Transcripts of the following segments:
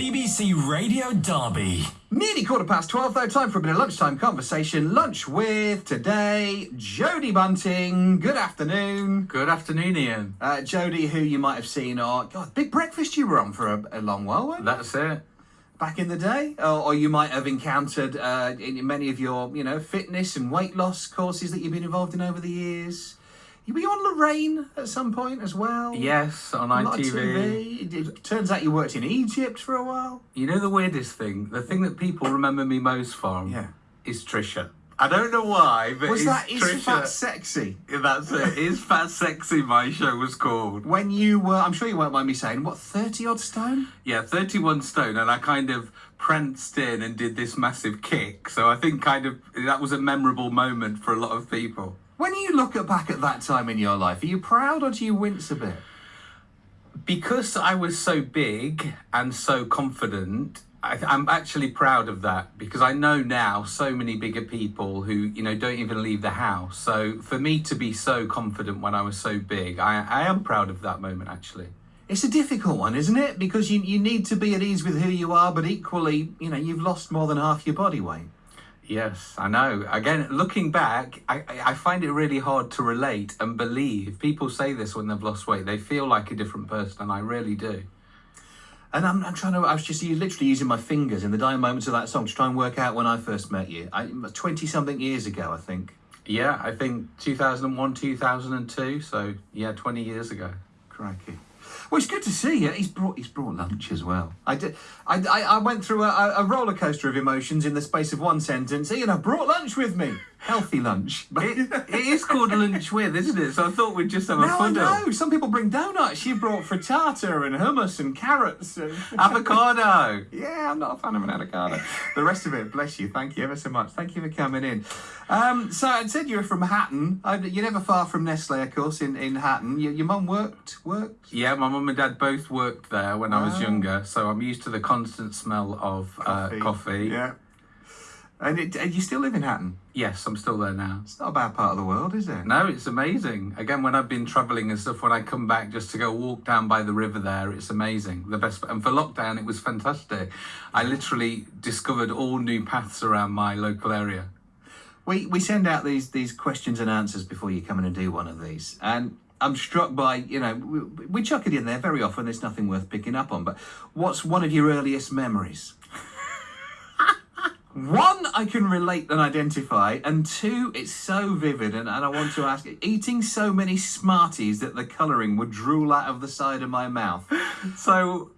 BBC Radio Derby. Nearly quarter past 12 though, time for a bit of lunchtime conversation. Lunch with today, Jodie Bunting. Good afternoon. Good afternoon, Ian. Uh, Jodie, who you might have seen, or God, Big Breakfast you were on for a, a long while, weren't you? That's it. Back in the day, or, or you might have encountered uh, in many of your, you know, fitness and weight loss courses that you've been involved in over the years. You were on Lorraine at some point as well? Yes, on A lot of ITV. TV. It, turns out you worked in Egypt for a while. You know the weirdest thing? The thing that people remember me most from Yeah. is Trisha. I don't know why, but Was that Is Trisha. Fat Sexy? That's it. Is Fat Sexy my show was called. When you were, I'm sure you won't mind me saying, what, 30 odd stone? Yeah, 31 stone, and I kind of pranced in and did this massive kick. So I think kind of that was a memorable moment for a lot of people. When you look at back at that time in your life, are you proud or do you wince a bit? because I was so big and so confident, I, I'm actually proud of that because I know now so many bigger people who you know don't even leave the house. So for me to be so confident when I was so big, I, I am proud of that moment actually. It's a difficult one, isn't it? Because you, you need to be at ease with who you are, but equally, you know, you've lost more than half your body weight. Yes, I know. Again, looking back, I, I I find it really hard to relate and believe. People say this when they've lost weight. They feel like a different person, and I really do. And I'm, I'm trying to, I was just literally using my fingers in the dying moments of that song to try and work out when I first met you. 20 something years ago, I think. Yeah, I think 2001, 2002. So yeah, 20 years ago. Crikey. Well, it's good to see you. He's brought he's brought lunch as well. I did. I, I, I went through a, a roller coaster of emotions in the space of one sentence. Ian, I brought lunch with me. Healthy lunch. It, it is called lunch with, isn't it? So I thought we'd just have a Now I fuddle. know. Some people bring donuts. You brought frittata and hummus and carrots. And... Avocado. yeah, I'm not a fan of an avocado. the rest of it, bless you. Thank you ever so much. Thank you for coming in. Um, so I said you were from Hatton. You're never far from Nestle, of course, in, in Hatton. Your, your mum worked, worked? Yeah, my mum and dad both worked there when I was younger, so I'm used to the constant smell of Uh, coffee. Yeah. And, it, and you still live in Hatton? Yes, I'm still there now. It's not a bad part of the world, is it? No, it's amazing. Again, when I've been travelling and stuff, when I come back just to go walk down by the river there, it's amazing. The best, and for lockdown, it was fantastic. I literally discovered all new paths around my local area. We we send out these these questions and answers before you come in and do one of these, and I'm struck by you know we, we chuck it in there very often. There's nothing worth picking up on, but what's one of your earliest memories? One, I can relate and identify, and two, it's so vivid, and, and I want to ask, eating so many Smarties that the colouring would drool out of the side of my mouth. So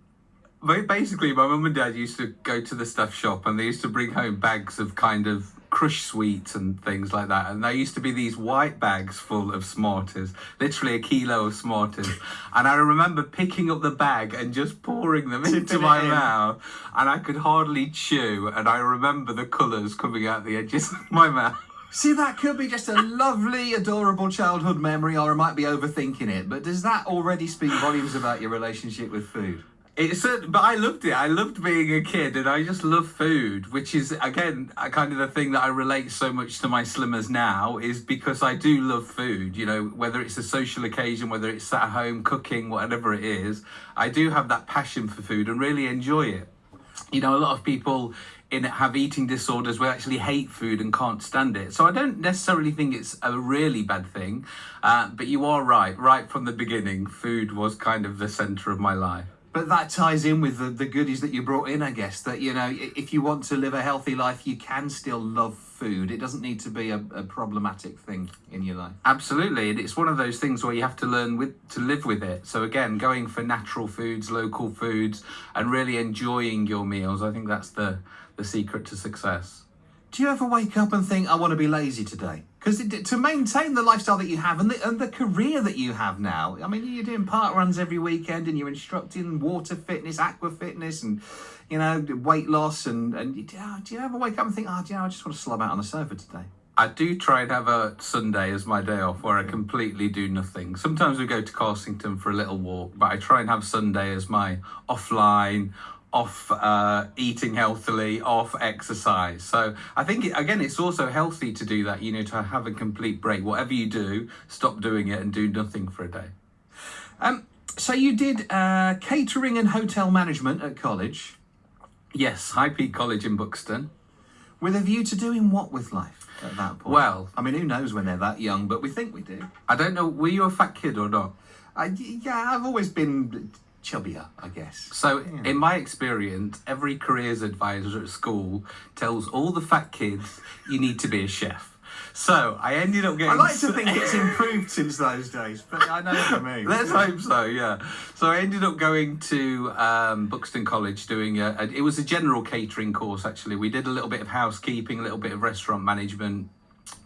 basically, my mum and dad used to go to the stuff shop and they used to bring home bags of kind of crush sweets and things like that. And there used to be these white bags full of Smarties, literally a kilo of Smarties. and I remember picking up the bag and just pouring them into my in. mouth. And I could hardly chew. And I remember the colours coming out the edges of my mouth. See, that could be just a lovely, adorable childhood memory, or I might be overthinking it, but does that already speak volumes about your relationship with food? It's a, but I loved it. I loved being a kid, and I just love food, which is again kind of the thing that I relate so much to my slimmers now is because I do love food. You know, whether it's a social occasion, whether it's at home cooking, whatever it is, I do have that passion for food and really enjoy it. You know, a lot of people in have eating disorders who actually hate food and can't stand it. So I don't necessarily think it's a really bad thing. Uh, but you are right. Right from the beginning, food was kind of the centre of my life. But that ties in with the, the goodies that you brought in, I guess. That, you know, if you want to live a healthy life, you can still love food. It doesn't need to be a, a problematic thing in your life. Absolutely, and it's one of those things where you have to learn with to live with it. So again, going for natural foods, local foods, and really enjoying your meals. I think that's the the secret to success. Do you ever wake up and think, I want to be lazy today? Because to maintain the lifestyle that you have and the, and the career that you have now, I mean, you're doing park runs every weekend and you're instructing water fitness, aqua fitness, and, you know, weight loss. And, and you- do you ever wake up and think, oh, do you know, I just want to slob out on the sofa today? I do try and have a Sunday as my day off where I completely do nothing. Sometimes we go to Carsington for a little walk, but I try and have Sunday as my offline, off uh, eating healthily, off exercise. So I think, it, again, it's also healthy to do that, you know, to have a complete break. Whatever you do, stop doing it and do nothing for a day. Um, so you did uh, catering and hotel management at college. Yes, High Peak College in Buxton. With a view to doing what with life at that point? Well- I mean, who knows when they're that young, but we think we do. I don't know, were you a fat kid or not? I, yeah, I've always been chubbier, I guess. So, Yeah. in my experience, every careers advisor at school tells all the fat kids you need to be a chef. So, I ended up getting. I like to think it's improved since those days, but I know what I mean. Let's hope so, yeah. So I ended up going to um, Buxton College doing a, a. It was a general catering course, actually. We did a little bit of housekeeping, a little bit of restaurant management,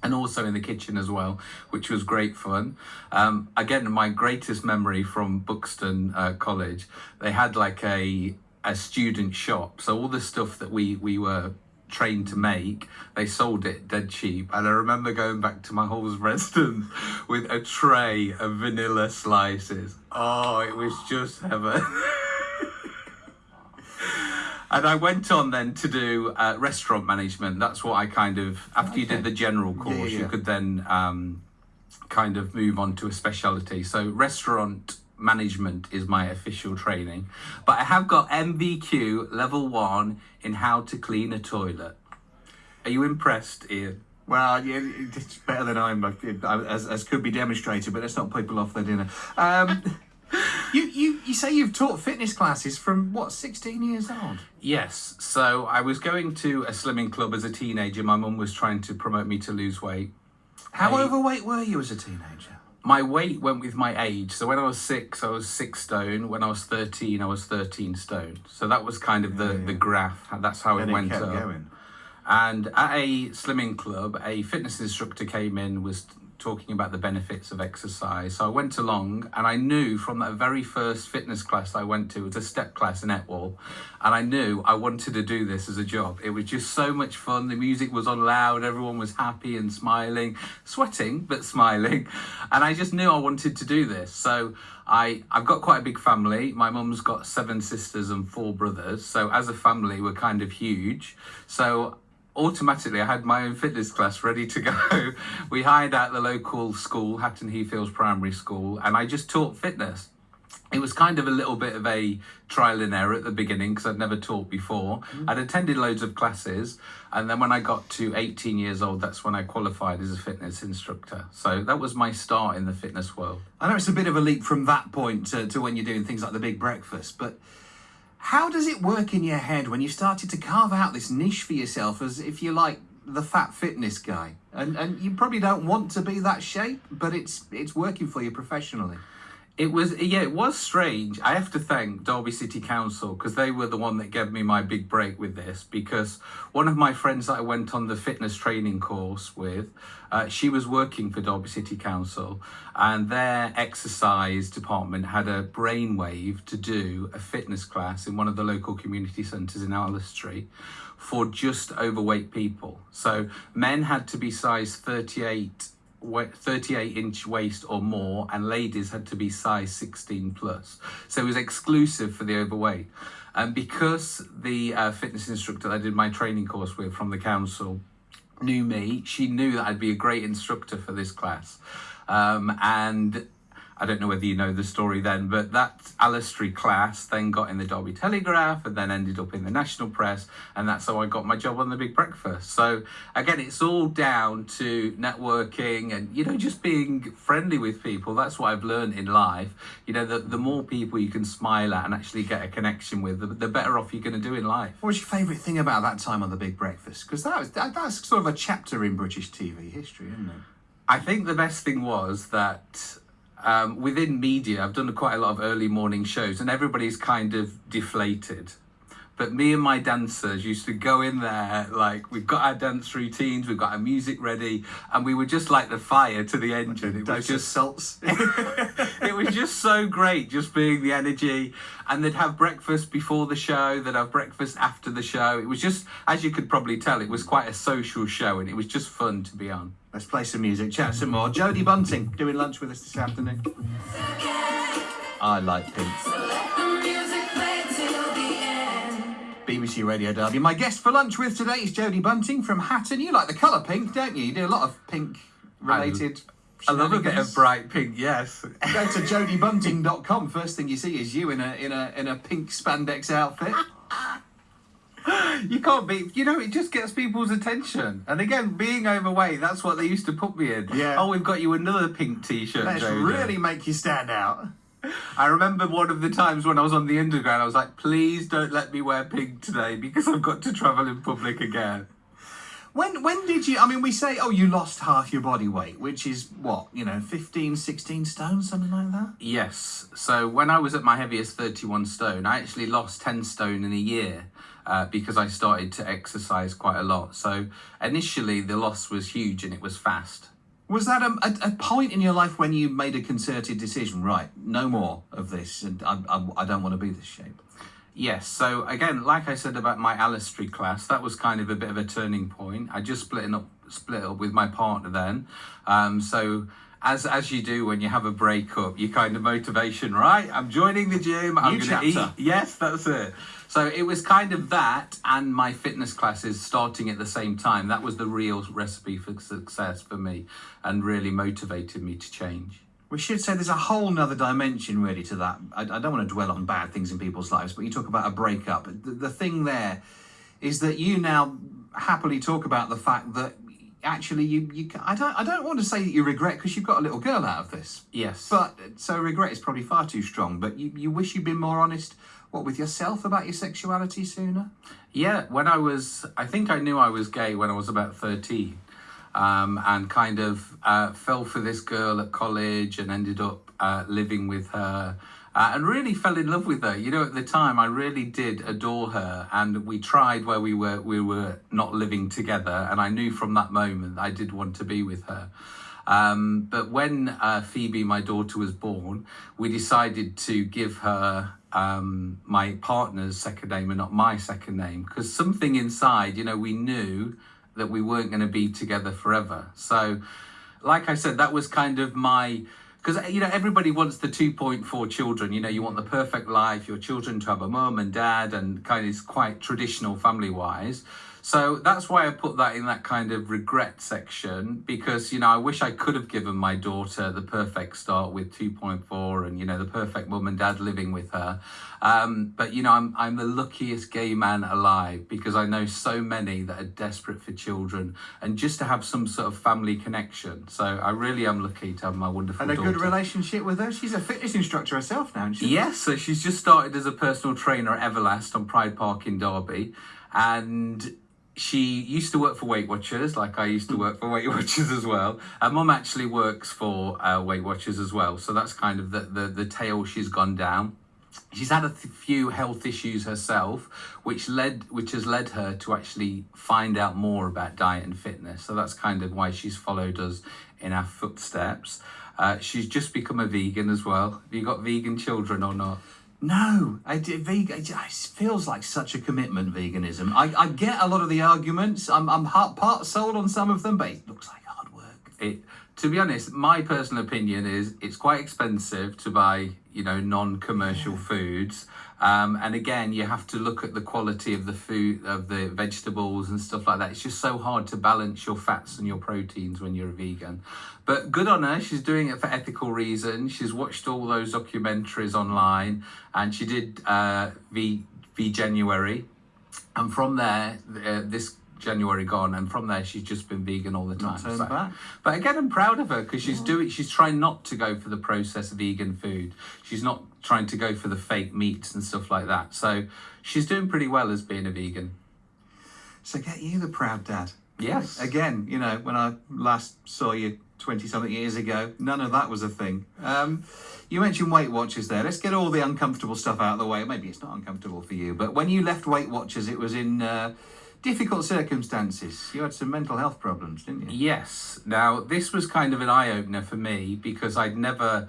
and also in the kitchen as well, which was great fun. Um, again, my greatest memory from Buxton uh, College, they had like a a student shop. So all the stuff that we we were trained to make, they sold it dead cheap. And I remember going back to my hall's residence with a tray of vanilla slices. Oh, it was just heaven. And I went on then to do uh, restaurant management. That's what I kind of, after you did the general course, yeah, you could then um, kind of move on to a specialty. So restaurant management is my official training. But I have got NVQ level one in how to clean a toilet. Are you impressed, Ian? Well, yeah, it's better than I'm, as, as could be demonstrated, but let's not put people off their dinner. Um, you, you, you say you've taught fitness classes from, what, 16 years old? Yes. So I was going to a slimming club as a teenager. My mum was trying to promote me to lose weight. How Hey. overweight were you as a teenager? My weight went with my age. So when I was six, I was six stone. When I was 13, I was 13 stone. So that was kind of the, the graph. That's how it went it up. going. And at a slimming club, a fitness instructor came in, was talking about the benefits of exercise. So I went along and I knew from that very first fitness class I went to, it was a step class in Etwall, and I knew I wanted to do this as a job. It was just so much fun. The music was on loud, everyone was happy and smiling, sweating, but smiling. And I just knew I wanted to do this. So I, I've got quite a big family. My mum's got seven sisters and four brothers. So as a family, we're kind of huge. So automatically I had my own fitness class ready to go. we hired out the local school, Hatton Heathfields Primary School, and I just taught fitness. It was kind of a little bit of a trial and error at the beginning because I'd never taught before. Mm-hmm. I'd attended loads of classes, and then when I got to 18 years old, that's when I qualified as a fitness instructor. So that was my start in the fitness world. I know it's a bit of a leap from that point to, to when you're doing things like the big breakfast, but how does it work in your head when you started to carve out this niche for yourself as if you're like the fat fitness guy? And and you probably don't want to be that shape, but it's it's working for you professionally. It was yeah, it was strange. I have to thank Derby City Council because they were the one that gave me my big break with this. Because one of my friends that I went on the fitness training course with, uh, she was working for Derby City Council, and their exercise department had a brainwave to do a fitness class in one of the local community centres in Allestree for just overweight people. So men had to be size thirty eight wa- 38 inch waist or more and ladies had to be size 16 plus. So it was exclusive for the overweight. And because the uh, fitness instructor i did my training course with from the council knew me she knew that i'd be a great instructor for this class. Um, and I don't know whether you know the story then, but that Street class then got in the Derby Telegraph and then ended up in the national press, and that's how I got my job on the Big Breakfast. So again, it's all down to networking and you know just being friendly with people. That's what I've learned in life. You know, the, the more people you can smile at and actually get a connection with, the, the better off you're going to do in life. What was your favourite thing about that time on the Big Breakfast? Because that was that, that's sort of a chapter in British TV history, isn't it? I think the best thing was that um, within media, I've done quite a lot of early morning shows, and everybody's kind of deflated. But me and my dancers used to go in there, like, we've got our dance routines, we've got our music ready, and we were just like the fire to the engine. It was just salts. it was just so great just being the energy and they'd have breakfast before the show they'd have breakfast after the show it was just as you could probably tell it was quite a social show and it was just fun to be on Let's play some music, chat some more. Jodie Bunting doing lunch with us this afternoon. I like Pink. BBC Radio Derby. My guest for lunch with today is Jodie Bunting from Hatton. You like the colour pink, don't you? You do a lot of pink related. i love a bit of bright pink yes Go to jodiebunting.com. First thing you see is you in a in a in a pink spandex outfit. You can't be, you know, it just gets people's attention. And again, being overweight, that's what they used to put me in. Yeah. Oh, we've got you another pink t shirt. Let's really make you stand out. I remember one of the times when I was on the underground, I was like, please don't let me wear pink today because I've got to travel in public again. When when did you? I mean, we say, oh, you lost half your body weight, which is what you know, 15, 16 stone, something like that. Yes. So when I was at my heaviest 31 stone, I actually lost 10 stone in a year uh, because I started to exercise quite a lot. So initially, the loss was huge and it was fast. Was that a, a, a point in your life when you made a concerted decision? Right, no more of this, and I, I, I don't want to be this shape. Yes. So again, like I said about my Allestree class, that was kind of a bit of a turning point. I just split up, split up with my partner then. Um, so as as you do when you have a breakup, your kind of motivation, right? I'm joining the gym. I'm going to eat. Yes, that's it. So it was kind of that and my fitness classes starting at the same time. That was the real recipe for success for me and really motivated me to change. We should say there's a whole nother dimension really to that. I, I don't want to dwell on bad things in people's lives, but you talk about a breakup. The, the thing there is that you now happily talk about the fact that actually you, you I don't I don't want to say that you regret because you've got a little girl out of this. Yes. But so regret is probably far too strong. But you, you wish you'd been more honest. What with yourself about your sexuality sooner? Yeah, when I was, I think I knew I was gay when I was about 13 um, and kind of uh, fell for this girl at college and ended up uh, living with her uh, and really fell in love with her. You know, at the time, I really did adore her and we tried where we were, we were not living together. And I knew from that moment I did want to be with her. Um, but when uh, Phoebe, my daughter, was born, we decided to give her um, my partner's second name and not my second name because something inside, you know, we knew that we weren't going to be together forever. So, like I said, that was kind of my because you know everybody wants the 2.4 children you know you want the perfect life your children to have a mum and dad and kind of is quite traditional family wise so that's why i put that in that kind of regret section because you know i wish i could have given my daughter the perfect start with 2.4 and you know the perfect mum and dad living with her um, but you know I'm, I'm the luckiest gay man alive because i know so many that are desperate for children and just to have some sort of family connection so i really am lucky to have my wonderful And a daughter. good relationship with her. She's a fitness instructor herself now, isn't she? Yes, so she's just started as a personal trainer at Everlast on Pride Park in Derby. And she used to work for Weight Watchers, like I used to work for Weight Watchers as well. Her mum actually works for uh, Weight Watchers as well. So that's kind of the, the, the tail she's gone down. She's had a few health issues herself, which led which has led her to actually find out more about diet and fitness. So that's kind of why she's followed us in our footsteps. Uh, she's just become a vegan as well. Have you got vegan children or not? No, I vegan. It feels like such a commitment. Veganism. I, I get a lot of the arguments. I'm I'm part sold on some of them, but it looks like hard work. It, to be honest, my personal opinion is it's quite expensive to buy, you know, non-commercial foods. Um, and again, you have to look at the quality of the food, of the vegetables and stuff like that. It's just so hard to balance your fats and your proteins when you're a vegan. But good on her, she's doing it for ethical reasons. She's watched all those documentaries online, and she did uh, V V January, and from there, uh, this January gone, and from there she's just been vegan all the time. back. But again, I'm proud of her because she's doing. She's trying not to go for the processed vegan food. She's not trying to go for the fake meats and stuff like that. So she's doing pretty well as being a vegan. So get you the proud dad. Yes. Again, you know, when I last saw you 20 something years ago, none of that was a thing. Um, you mentioned Weight Watchers there. Let's get all the uncomfortable stuff out of the way. Maybe it's not uncomfortable for you, but when you left Weight Watchers, it was in uh, difficult circumstances. You had some mental health problems, didn't you? Yes. Now, this was kind of an eye opener for me because I'd never.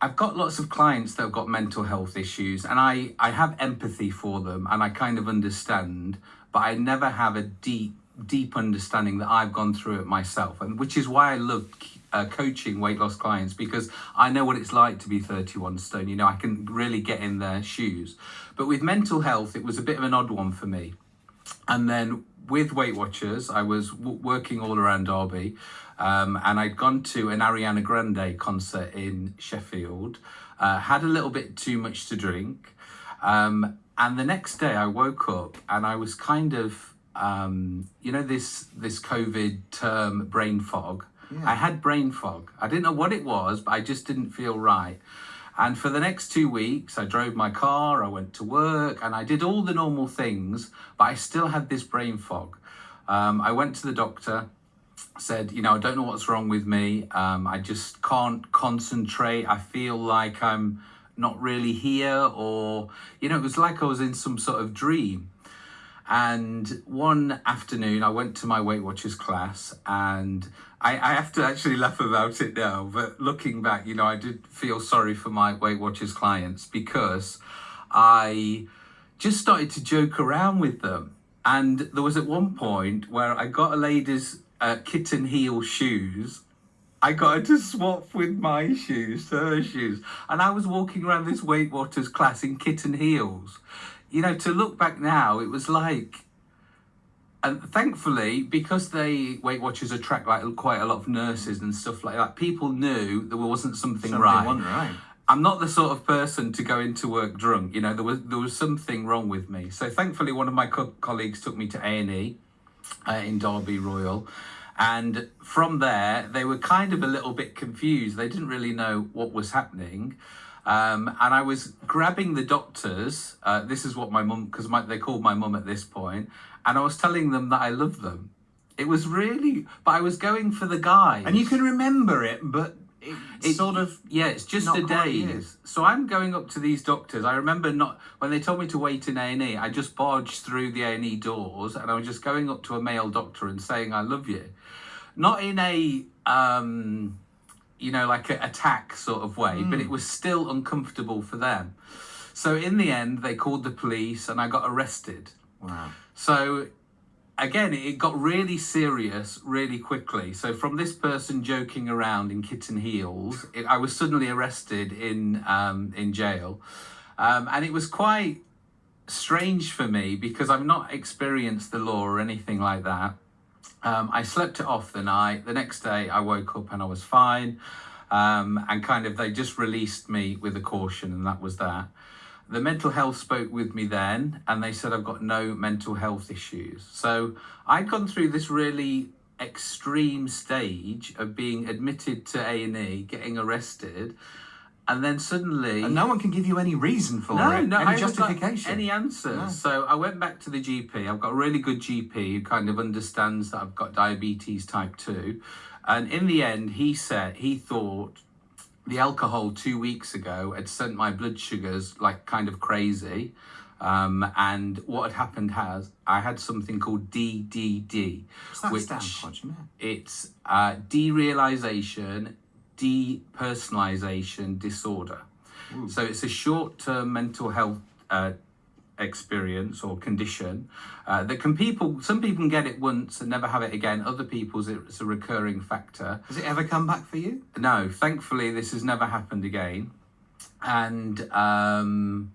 I've got lots of clients that have got mental health issues, and I, I have empathy for them and I kind of understand, but I never have a deep, deep understanding that I've gone through it myself. And which is why I love uh, coaching weight loss clients because I know what it's like to be 31 stone. You know, I can really get in their shoes. But with mental health, it was a bit of an odd one for me. And then with Weight Watchers, I was w- working all around Derby, um, and I'd gone to an Ariana Grande concert in Sheffield. Uh, had a little bit too much to drink, um, and the next day I woke up and I was kind of, um, you know, this this COVID term brain fog. Yeah. I had brain fog. I didn't know what it was, but I just didn't feel right. And for the next two weeks, I drove my car, I went to work, and I did all the normal things, but I still had this brain fog. Um, I went to the doctor, said, you know, I don't know what's wrong with me. Um, I just can't concentrate. I feel like I'm not really here, or, you know, it was like I was in some sort of dream. And one afternoon, I went to my Weight Watchers class, and I, I have to actually laugh about it now. But looking back, you know, I did feel sorry for my Weight Watchers clients because I just started to joke around with them. And there was at one point where I got a lady's uh, kitten heel shoes. I got her to swap with my shoes her shoes. And I was walking around this Weight Watchers class in kitten heels. You know, to look back now, it was like and thankfully, because they Weight Watchers attract like quite a lot of nurses and stuff like that, people knew there wasn't something, Something right. right. I'm not the sort of person to go into work drunk. You know, there was there was something wrong with me. So thankfully, one of my co- colleagues took me to A and E uh, in Derby Royal, and from there they were kind of a little bit confused. They didn't really know what was happening. Um, and I was grabbing the doctors. Uh, this is what my mum, because they called my mum at this point, and I was telling them that I love them. It was really, but I was going for the guy. And you can remember it, but it's It- sort of yeah, it's just a day. So I'm going up to these doctors. I remember not when they told me to wait in A and E. I just barged through the A and E doors, and I was just going up to a male doctor and saying I love you, not in a um, you know like a attack sort of way, but it was still uncomfortable for them. So in the end, they called the police, and I got arrested. wow. So again, it got really serious really quickly. So from this person joking around in kitten heels, it, I was suddenly arrested in um, in jail, um, and it was quite strange for me because I've not experienced the law or anything like that. Um, I slept it off the night. The next day, I woke up and I was fine. Um, and kind of they just released me with a caution, and that was that. The mental health spoke with me then, and they said I've got no mental health issues. So I'd gone through this really extreme stage of being admitted to A and E, getting arrested, and then suddenly And no one can give you any reason for no, it. no, any I justification. any answers. No. So I went back to the GP. I've got a really good GP who kind of understands that I've got diabetes type two, and in the end, he said he thought the alcohol two weeks ago had sent my blood sugars like kind of crazy. Um, and what had happened has I had something called DDD, What's that which stand for? Do you know? it's uh, derealization, depersonalization disorder. So it's a short-term mental health uh, experience or condition uh, that can people. Some people can get it once and never have it again. Other people's it's a recurring factor. Has it ever come back for you? No, thankfully this has never happened again, and um,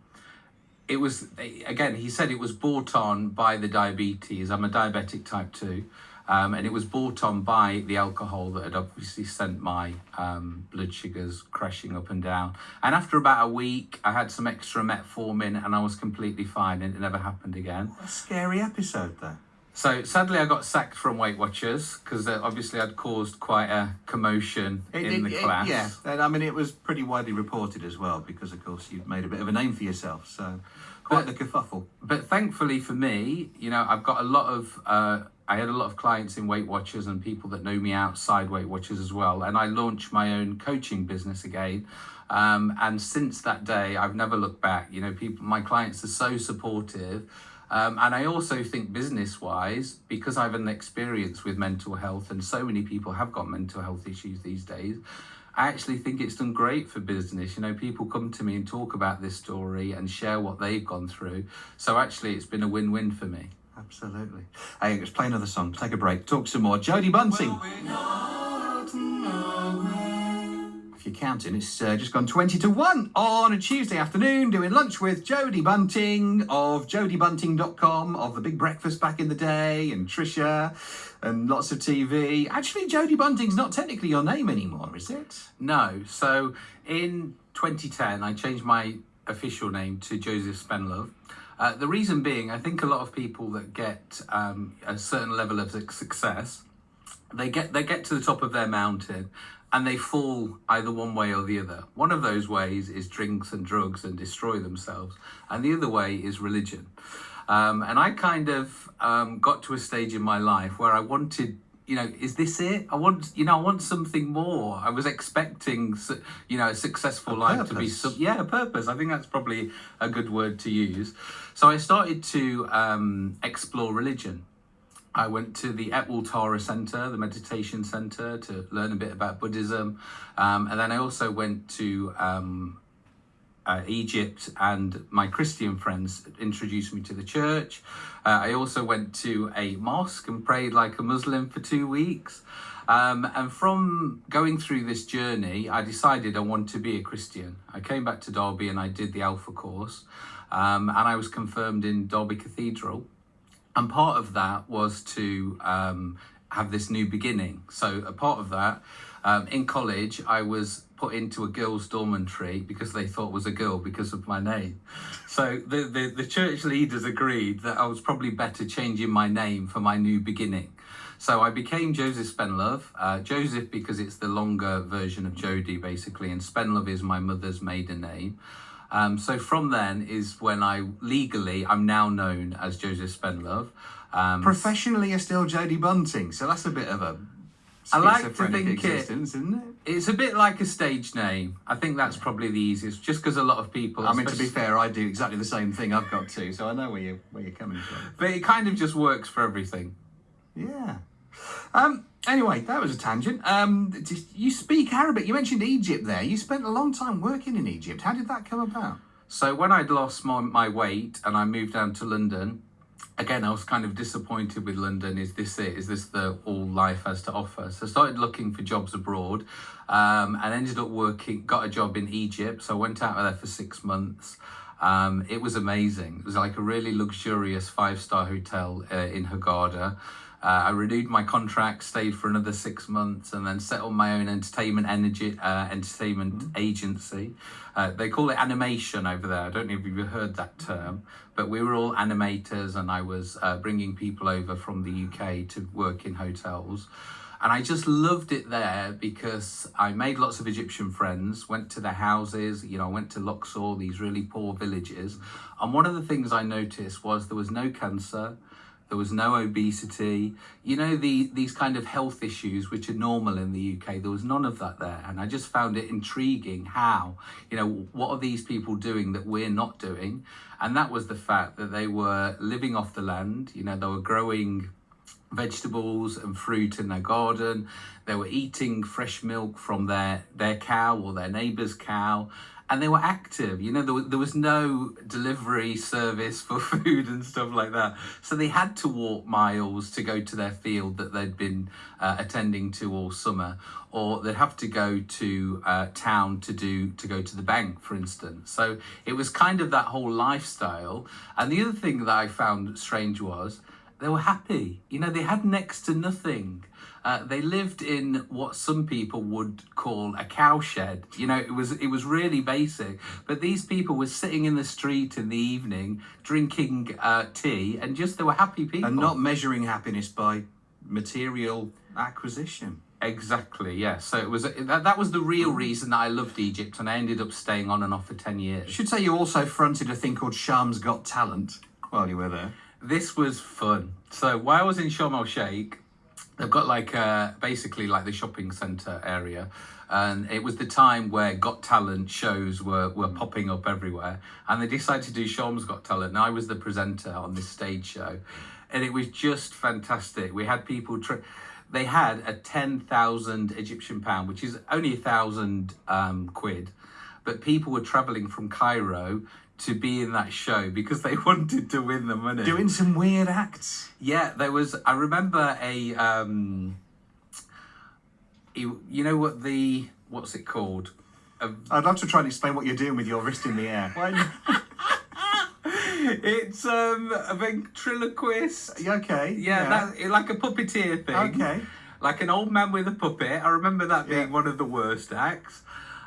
it was again. He said it was brought on by the diabetes. I'm a diabetic type two, um, and it was brought on by the alcohol that had obviously sent my um, blood sugars crashing up and down. And after about a week, I had some extra metformin, and I was completely fine, and it never happened again. What a scary episode, though. So sadly, I got sacked from Weight Watchers because obviously I'd caused quite a commotion It- in it- the it- class. yeah, and I mean, it was pretty widely reported as well because, of course, you've made a bit of a name for yourself. So, quite But- the kerfuffle. but thankfully for me, you know, I've got a lot of. Uh, I had a lot of clients in Weight Watchers and people that know me outside Weight Watchers as well. And I launched my own coaching business again. Um, and since that day, I've never looked back. You know, people, my clients are so supportive. Um, and I also think business wise, because I've an experience with mental health and so many people have got mental health issues these days, I actually think it's done great for business. You know, people come to me and talk about this story and share what they've gone through. So actually, it's been a win win for me. Absolutely. Hey, let's play another song. Take a break. Talk some more. Jodie Bunting. If you're counting, it's uh, just gone 20 to 1 on a Tuesday afternoon doing lunch with Jodie Bunting of jodiebunting.com, of The Big Breakfast back in the day, and Trisha, and lots of TV. Actually, Jodie Bunting's not technically your name anymore, is it? No. So in 2010, I changed my official name to Joseph Spenlove. Uh, the reason being, I think a lot of people that get um, a certain level of success, they get they get to the top of their mountain, and they fall either one way or the other. One of those ways is drinks and drugs and destroy themselves, and the other way is religion. Um, and I kind of um, got to a stage in my life where I wanted you know, is this it? I want, you know, I want something more. I was expecting, you know, a successful life to be, some, yeah, a purpose. I think that's probably a good word to use. So I started to um, explore religion. I went to the Etwall Tara Centre, the meditation centre, to learn a bit about Buddhism. Um, and then I also went to um, uh, Egypt, and my Christian friends introduced me to the church. Uh, I also went to a mosque and prayed like a Muslim for two weeks. Um, and from going through this journey, I decided I wanted to be a Christian. I came back to Derby and I did the Alpha course, um, and I was confirmed in Derby Cathedral. And part of that was to um, have this new beginning. So, a part of that, um, in college, I was put into a girls' dormitory because they thought was a girl because of my name. So, the, the, the church leaders agreed that I was probably better changing my name for my new beginning. So I became Joseph Spenlove. Uh, Joseph because it's the longer version of Jodie basically, and Spenlove is my mother's maiden name. Um, so from then is when I legally I'm now known as Joseph Spenlove. Um, Professionally, you're still Jodie Bunting, so that's a bit of a I like to think it- it? it's a bit like a stage name. I think that's probably the easiest, just because a lot of people. I mean, to be fair, I do exactly the same thing. I've got two, so I know where you where you're coming from. but it kind of just works for everything. Yeah. Um. Anyway, that was a tangent. Um. You speak Arabic. You mentioned Egypt there. You spent a long time working in Egypt. How did that come about? So when I'd lost my, my weight and I moved down to London, again I was kind of disappointed with London. Is this it? Is this the all life has to offer? So I started looking for jobs abroad, um, and ended up working. Got a job in Egypt. So I went out there for six months. Um, it was amazing. It was like a really luxurious five star hotel uh, in Hurghada. Uh, I renewed my contract, stayed for another six months, and then set up my own entertainment energy uh, entertainment agency. Uh, they call it animation over there. I don't know if you've heard that term, but we were all animators, and I was uh, bringing people over from the UK to work in hotels. And I just loved it there because I made lots of Egyptian friends, went to their houses, you know, I went to Luxor, these really poor villages. And one of the things I noticed was there was no cancer, there was no obesity, you know, the, these kind of health issues which are normal in the UK. There was none of that there. And I just found it intriguing how, you know, what are these people doing that we're not doing? And that was the fact that they were living off the land, you know, they were growing vegetables and fruit in their garden. They were eating fresh milk from their, their cow or their neighbour's cow. And they were active, you know, there was, there was no delivery service for food and stuff like that. So they had to walk miles to go to their field that they'd been uh, attending to all summer, or they'd have to go to uh, town to do to go to the bank, for instance. So it was kind of that whole lifestyle. And the other thing that I found strange was they were happy. You know, they had next to nothing. Uh, they lived in what some people would call a cowshed. You know, it was it was really basic. But these people were sitting in the street in the evening, drinking uh, tea, and just they were happy people. And not measuring happiness by material acquisition. exactly, yeah. So it was that, that was the real reason that I loved Egypt, and I ended up staying on and off for ten years. Should say you also fronted a thing called Sharm's Got Talent while you were there. this was fun. So while I was in Sharm el Sheikh, they've got like uh, basically like the shopping centre area. And it was the time where Got Talent shows were, were popping up everywhere. And they decided to do Sharm's Got Talent. And I was the presenter on this stage show. And it was just fantastic. We had people, they had a 10,000 Egyptian pound, which is only a thousand um, quid. But people were travelling from Cairo to be in that show because they wanted to win the money. Doing some weird acts. Yeah, there was. I remember a. Um, you, you know what the what's it called? I'd love to try and explain what you're doing with your wrist in the air. it's um a ventriloquist. okay. Yeah, that like a puppeteer thing. Okay. Like an old man with a puppet. I remember that being Yeah. one of the worst acts.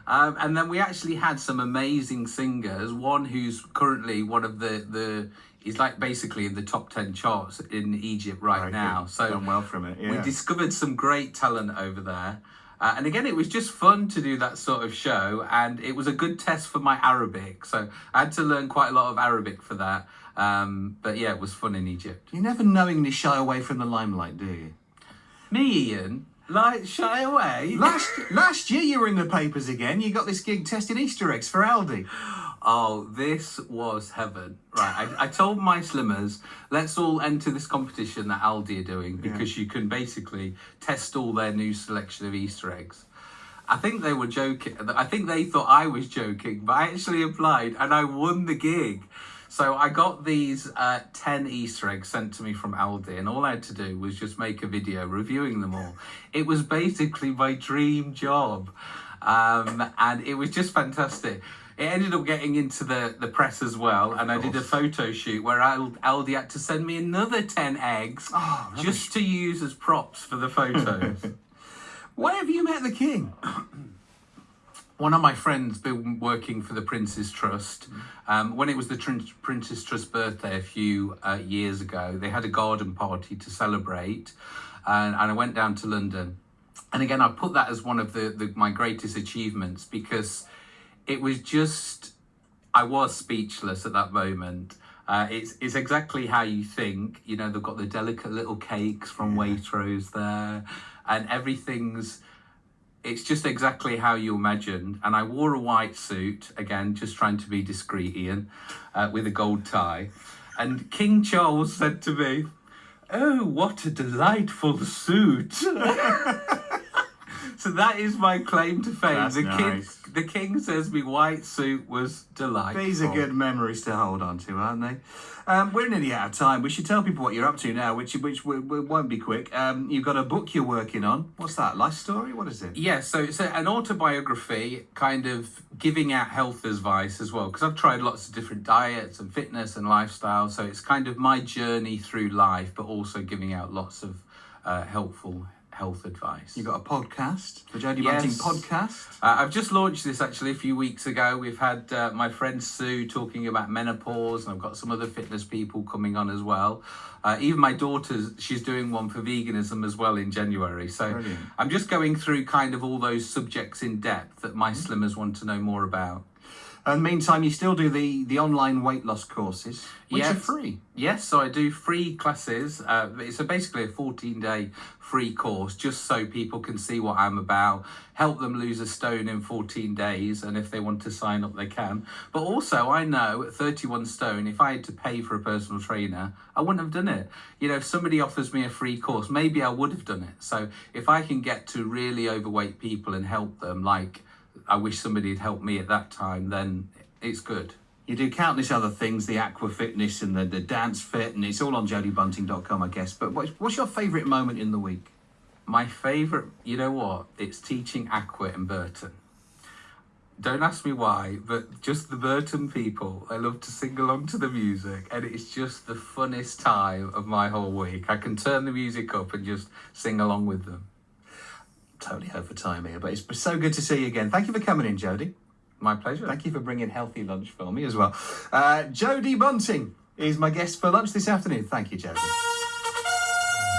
Um, and then we actually had some amazing singers. One who's currently one of the the he's like basically in the top ten charts in Egypt right now. So Done well from it, we discovered some great talent over there. Uh, and again, it was just fun to do that sort of show, and it was a good test for my Arabic. So I had to learn quite a lot of Arabic for that. Um, but yeah, it was fun in Egypt. You never knowingly shy away from the limelight, do you? Me, Ian, like shy away. Last last year you were in the papers again. You got this gig testing Easter eggs for Aldi. Oh, this was heaven. Right. I, I told my slimmers, let's all enter this competition that Aldi are doing because you can basically test all their new selection of Easter eggs. I think they were joking. I think they thought I was joking, but I actually applied and I won the gig. So I got these uh, 10 Easter eggs sent to me from Aldi, and all I had to do was just make a video reviewing them all. It was basically my dream job, um, and it was just fantastic. It ended up getting into the, the press as well, and I did a photo shoot where Aldi had to send me another 10 eggs Oh, just to use as props for the photos. Why have you met the king? One of my friends been working for the Prince's Trust. Um, when it was the Trin- Prince's Trust birthday a few uh, years ago, they had a garden party to celebrate, and, and I went down to London. And again, I put that as one of the, the my greatest achievements because it was just I was speechless at that moment. Uh, it's it's exactly how you think. You know, they've got the delicate little cakes from Waitrose there, and everything's it's just exactly how you imagined. And I wore a white suit, again, just trying to be discreet, Ian, uh, with a gold tie. And King Charles said to me, Oh, what a delightful suit. so that is my claim to fame. That's the, nice. king, the king says my white suit was delightful. These are good memories to hold on to, aren't they? Um, we're nearly out of time. We should tell people what you're up to now, which which w- w- won't be quick. Um, you've got a book you're working on. What's that? Life story? What is it? Yeah, so it's a, an autobiography, kind of giving out health advice as well, because I've tried lots of different diets and fitness and lifestyle. So it's kind of my journey through life, but also giving out lots of uh, helpful health advice. You've got a podcast, the Jodie Yes. Bunting podcast. Uh, I've just launched this actually a few weeks ago. We've had uh, my friend Sue talking about menopause, and I've got some other fitness people coming on as well. Uh, even my daughter's, she's doing one for veganism as well in January. So Brilliant. I'm just going through kind of all those subjects in depth that my slimmers want to know more about. And meantime, you still do the the online weight loss courses, which are free. Yes, so I do free classes. Uh, it's a, basically a 14 day free course just so people can see what I'm about, help them lose a stone in 14 days, and if they want to sign up, they can. But also, I know at 31 stone, if I had to pay for a personal trainer, I wouldn't have done it. You know, if somebody offers me a free course, maybe I would have done it. So if I can get to really overweight people and help them, like I wish somebody had helped me at that time, then it's good. You do countless other things, the aqua fitness and the, the dance fit, and it's all on jodiebunting.com, I guess. But what's, what's your favourite moment in the week? My favourite, you know what? It's teaching Aqua in Burton. Don't ask me why, but just the Burton people, I love to sing along to the music, and it's just the funnest time of my whole week. I can turn the music up and just sing along with them. Totally over time here, but it's so good to see you again. Thank you for coming in, Jodie. My pleasure. Thank you for bringing healthy lunch for me as well. Uh, Jodie Bunting is my guest for lunch this afternoon. Thank you, Jodie.